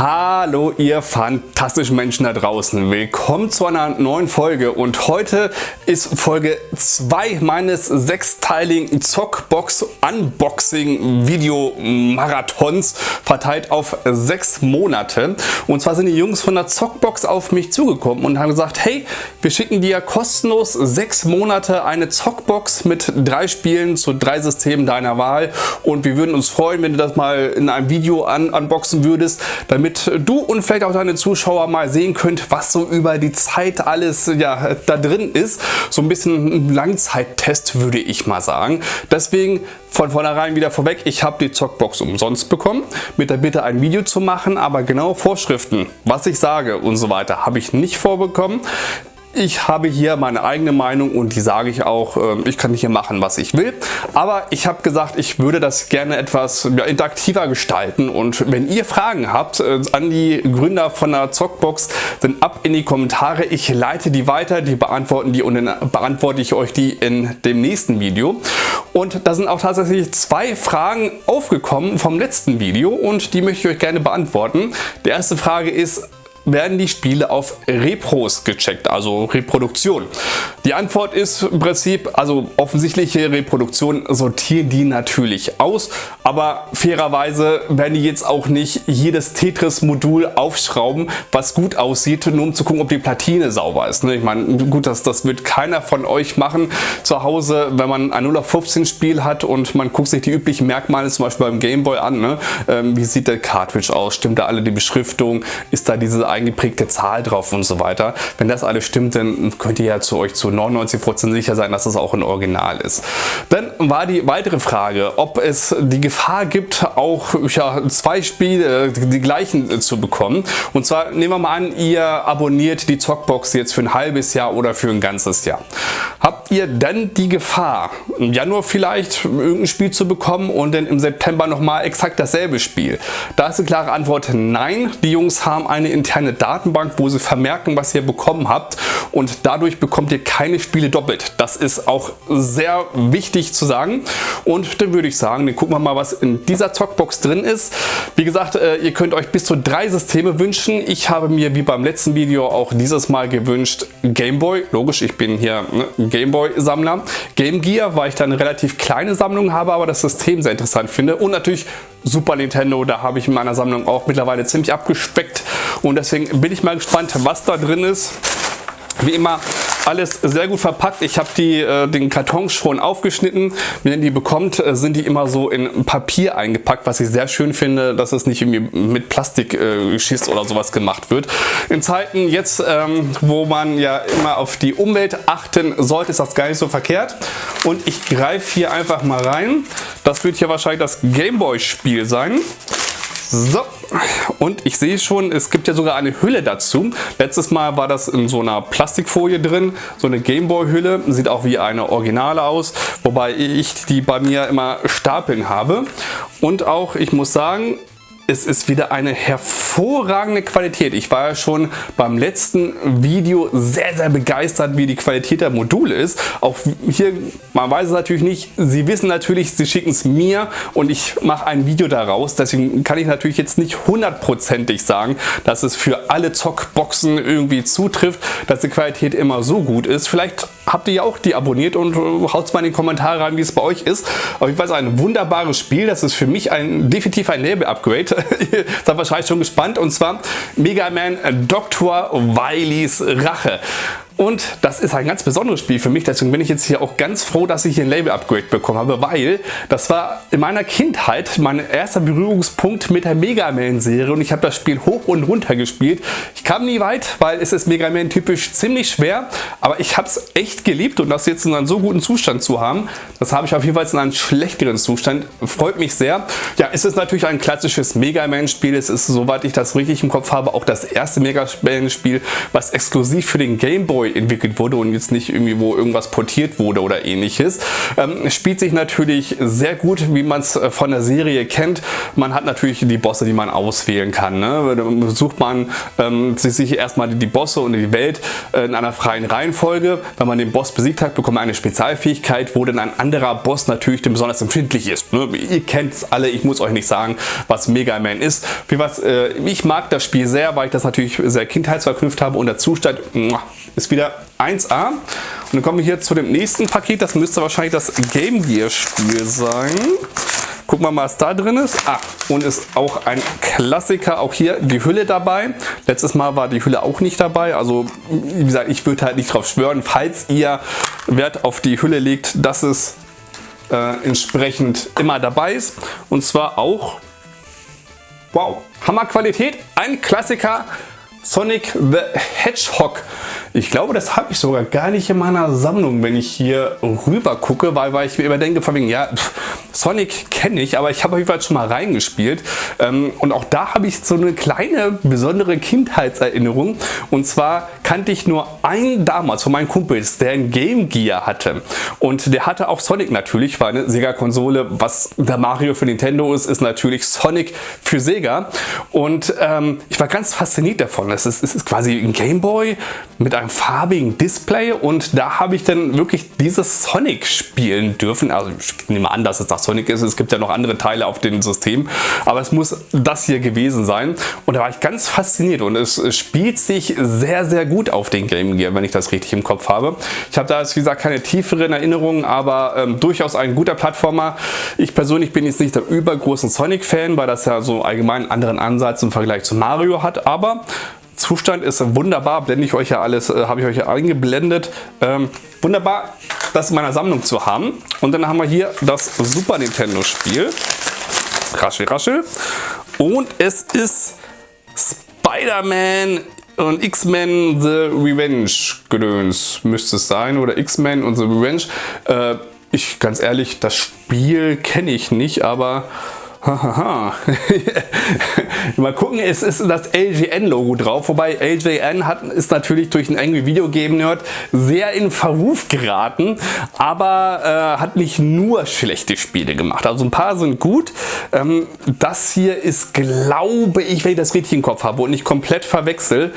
Hallo ihr fantastischen Menschen da draußen. Willkommen zu einer neuen Folge und heute ist Folge 2 meines sechsteiligen Zockbox Unboxing Video Marathons verteilt auf sechs Monate. Und zwar sind die Jungs von der Zockbox auf mich zugekommen und haben gesagt, hey, wir schicken dir kostenlos sechs Monate eine Zockbox mit drei Spielen zu drei Systemen deiner Wahl und wir würden uns freuen, wenn du das mal in einem Video un unboxen würdest, damit damit du und vielleicht auch deine Zuschauer mal sehen könnt, was so über die Zeit alles ja, da drin ist. So ein bisschen ein Langzeittest würde ich mal sagen. Deswegen von vornherein wieder vorweg, ich habe die Zockbox umsonst bekommen, mit der Bitte ein Video zu machen, aber genaue Vorschriften, was ich sage und so weiter, habe ich nicht vorbekommen. Ich habe hier meine eigene Meinung und die sage ich auch, ähm, ich kann hier machen, was ich will. Aber ich habe gesagt, ich würde das gerne etwas interaktiver gestalten und wenn ihr Fragen habt äh, an die Gründer von der Zockbox, dann ab in die Kommentare. Ich leite die weiter, die beantworten die und dann beantworte ich euch die in dem nächsten Video. Und da sind auch tatsächlich zwei Fragen aufgekommen vom letzten Video und die möchte ich euch gerne beantworten. Die erste Frage ist, werden die Spiele auf Repros gecheckt, also Reproduktion. Die Antwort ist im Prinzip, also offensichtliche Reproduktion sortieren die natürlich aus, aber fairerweise werden die jetzt auch nicht jedes Tetris-Modul aufschrauben, was gut aussieht, nur um zu gucken, ob die Platine sauber ist. Ne? Ich meine, gut, das, das wird keiner von euch machen zu Hause, wenn man ein 0 auf 15 Spiel hat und man guckt sich die üblichen Merkmale zum Beispiel beim Gameboy an. Ne? Ähm, wie sieht der Cartridge aus? Stimmt da alle die Beschriftung? Ist da diese eingeprägte Zahl drauf und so weiter. Wenn das alles stimmt, dann könnt ihr ja zu euch zu 99% sicher sein, dass das auch ein Original ist. Dann war die weitere Frage, ob es die Gefahr gibt, auch ja, zwei Spiele, die gleichen zu bekommen. Und zwar nehmen wir mal an, ihr abonniert die Zockbox jetzt für ein halbes Jahr oder für ein ganzes Jahr. Habt ihr dann die Gefahr, im Januar vielleicht irgendein Spiel zu bekommen und dann im September nochmal exakt dasselbe Spiel? Da ist eine klare Antwort nein. Die Jungs haben eine interne eine Datenbank, wo sie vermerken, was ihr bekommen habt und dadurch bekommt ihr keine Spiele doppelt. Das ist auch sehr wichtig zu sagen und dann würde ich sagen, dann gucken wir mal, was in dieser Zockbox drin ist. Wie gesagt, äh, ihr könnt euch bis zu drei Systeme wünschen. Ich habe mir wie beim letzten Video auch dieses Mal gewünscht Gameboy. Logisch, ich bin hier ne, Gameboy-Sammler. Game Gear, weil ich da eine relativ kleine Sammlung habe, aber das System sehr interessant finde. Und natürlich Super Nintendo, da habe ich in meiner Sammlung auch mittlerweile ziemlich abgespeckt. Und deswegen bin ich mal gespannt, was da drin ist. Wie immer alles sehr gut verpackt. Ich habe die äh, den Karton schon aufgeschnitten. Wenn ihr die bekommt, äh, sind die immer so in Papier eingepackt, was ich sehr schön finde, dass es nicht irgendwie mit Plastikschiss äh, oder sowas gemacht wird. In Zeiten jetzt, ähm, wo man ja immer auf die Umwelt achten sollte, ist das gar nicht so verkehrt. Und ich greife hier einfach mal rein. Das wird hier wahrscheinlich das Gameboy-Spiel sein. So, und ich sehe schon, es gibt ja sogar eine Hülle dazu. Letztes Mal war das in so einer Plastikfolie drin, so eine Gameboy-Hülle. Sieht auch wie eine Originale aus, wobei ich die bei mir immer stapeln habe. Und auch, ich muss sagen, es ist wieder eine hervorragende Qualität. Ich war ja schon beim letzten Video sehr, sehr begeistert, wie die Qualität der Module ist. Auch hier, man weiß es natürlich nicht. Sie wissen natürlich, sie schicken es mir und ich mache ein Video daraus. Deswegen kann ich natürlich jetzt nicht hundertprozentig sagen, dass es für alle Zockboxen irgendwie zutrifft, dass die Qualität immer so gut ist. Vielleicht habt ihr ja auch die abonniert und haut mal in die Kommentare rein, wie es bei euch ist. Auf jeden Fall ein wunderbares Spiel. Das ist für mich ein definitiv ein Label-Upgrade. Ihr seid wahrscheinlich schon gespannt und zwar Mega Man Dr. Wileys Rache. Und das ist ein ganz besonderes Spiel für mich, deswegen bin ich jetzt hier auch ganz froh, dass ich hier ein Label-Upgrade bekommen habe, weil das war in meiner Kindheit mein erster Berührungspunkt mit der Mega Man-Serie und ich habe das Spiel hoch und runter gespielt. Ich kam nie weit, weil es ist Mega Man typisch ziemlich schwer, aber ich habe es echt geliebt und das jetzt in einem so guten Zustand zu haben, das habe ich auf jeden Fall in einem schlechteren Zustand, freut mich sehr. Ja, es ist natürlich ein klassisches Mega Man-Spiel, es ist, soweit ich das richtig im Kopf habe, auch das erste Mega Man-Spiel, was exklusiv für den Game Boy entwickelt wurde und jetzt nicht irgendwie wo irgendwas portiert wurde oder ähnliches. Ähm, spielt sich natürlich sehr gut, wie man es äh, von der Serie kennt. Man hat natürlich die Bosse, die man auswählen kann. Ne? Da sucht man ähm, sich erstmal die Bosse und die Welt äh, in einer freien Reihenfolge. Wenn man den Boss besiegt hat, bekommt man eine Spezialfähigkeit, wo dann ein anderer Boss natürlich besonders empfindlich ist. Ne? Ihr kennt es alle, ich muss euch nicht sagen, was Mega Man ist. Äh, ich mag das Spiel sehr, weil ich das natürlich sehr kindheitsverknüpft habe und der Zustand ist wieder 1A. Und dann kommen wir hier zu dem nächsten Paket, das müsste wahrscheinlich das Game Gear Spiel sein. Gucken wir mal, was da drin ist. Ah, und ist auch ein Klassiker. Auch hier die Hülle dabei. Letztes Mal war die Hülle auch nicht dabei. Also, wie gesagt, ich würde halt nicht drauf schwören, falls ihr Wert auf die Hülle legt, dass es äh, entsprechend immer dabei ist. Und zwar auch, wow, Hammerqualität. Ein Klassiker Sonic the Hedgehog. Ich glaube, das habe ich sogar gar nicht in meiner Sammlung, wenn ich hier rüber gucke, weil, weil ich mir immer denke, von wegen, ja, pff, Sonic kenne ich, aber ich habe auf jeden Fall schon mal reingespielt. Ähm, und auch da habe ich so eine kleine, besondere Kindheitserinnerung. Und zwar kannte ich nur einen damals von meinen Kumpels, der ein Game Gear hatte. Und der hatte auch Sonic natürlich, weil eine Sega-Konsole, was der Mario für Nintendo ist, ist natürlich Sonic für Sega. Und ähm, ich war ganz fasziniert davon. Es ist, es ist quasi ein Game Boy mit einem farbigen Display und da habe ich dann wirklich dieses Sonic spielen dürfen. Also ich nehme an, dass es das Sonic ist. Es gibt ja noch andere Teile auf dem System, aber es muss das hier gewesen sein. Und da war ich ganz fasziniert und es spielt sich sehr, sehr gut auf den Game Gear, wenn ich das richtig im Kopf habe. Ich habe da, wie gesagt, keine tieferen Erinnerungen, aber ähm, durchaus ein guter Plattformer. Ich persönlich bin jetzt nicht der übergroßen Sonic-Fan, weil das ja so allgemein einen anderen Ansatz im Vergleich zu Mario hat, aber Zustand ist wunderbar, blende ich euch ja alles, äh, habe ich euch ja eingeblendet. Ähm, wunderbar, das in meiner Sammlung zu haben. Und dann haben wir hier das Super Nintendo Spiel. Raschel, raschel. Und es ist Spider-Man und X-Men The Revenge gedöns müsste es sein oder X-Men und The Revenge. Äh, ich ganz ehrlich, das Spiel kenne ich nicht, aber Mal gucken, es ist das LGN-Logo drauf, wobei LJN hat, ist natürlich durch einen Angry Video Game Nerd sehr in Verruf geraten, aber äh, hat nicht nur schlechte Spiele gemacht. Also ein paar sind gut. Ähm, das hier ist, glaube ich, wenn ich das richtig im Kopf habe und nicht komplett verwechsel,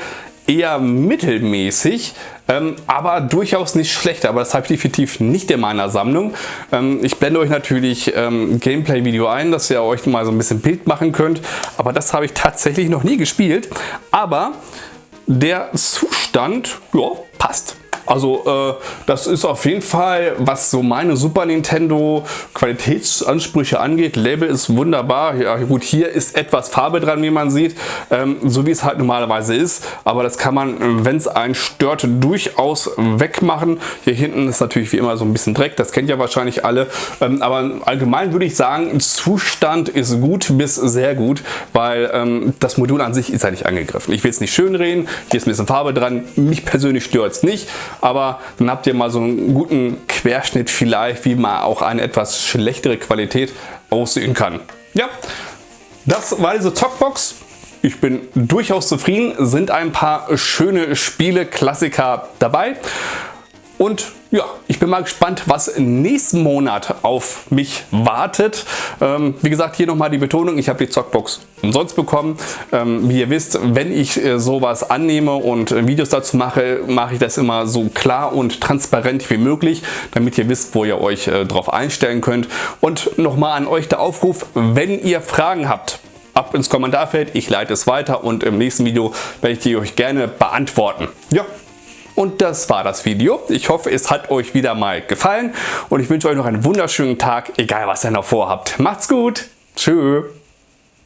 eher mittelmäßig, ähm, aber durchaus nicht schlecht. Aber das habe ich definitiv nicht in meiner Sammlung. Ähm, ich blende euch natürlich ähm, Gameplay-Video ein, dass ihr euch mal so ein bisschen Bild machen könnt. Aber das habe ich tatsächlich noch nie gespielt. Aber der Zustand ja, passt. Also äh, das ist auf jeden Fall, was so meine Super Nintendo Qualitätsansprüche angeht. Label ist wunderbar. Ja gut, hier ist etwas Farbe dran, wie man sieht, ähm, so wie es halt normalerweise ist. Aber das kann man, wenn es einen stört, durchaus wegmachen. Hier hinten ist natürlich wie immer so ein bisschen Dreck, das kennt ja wahrscheinlich alle. Ähm, aber allgemein würde ich sagen, Zustand ist gut bis sehr gut, weil ähm, das Modul an sich ist ja nicht angegriffen. Ich will es nicht schön reden, hier ist ein bisschen Farbe dran. Mich persönlich stört es nicht aber dann habt ihr mal so einen guten Querschnitt vielleicht, wie man auch eine etwas schlechtere Qualität aussehen kann. Ja, das war diese Talkbox. Ich bin durchaus zufrieden, sind ein paar schöne Spiele, Klassiker dabei. Und ja, ich bin mal gespannt, was nächsten Monat auf mich wartet. Ähm, wie gesagt, hier nochmal die Betonung, ich habe die Zockbox umsonst bekommen. Ähm, wie ihr wisst, wenn ich äh, sowas annehme und äh, Videos dazu mache, mache ich das immer so klar und transparent wie möglich, damit ihr wisst, wo ihr euch äh, drauf einstellen könnt. Und nochmal an euch der Aufruf, wenn ihr Fragen habt, ab ins Kommentarfeld, ich leite es weiter und im nächsten Video werde ich die euch gerne beantworten. Ja, und das war das Video. Ich hoffe, es hat euch wieder mal gefallen und ich wünsche euch noch einen wunderschönen Tag, egal was ihr noch vorhabt. Macht's gut. Tschüss.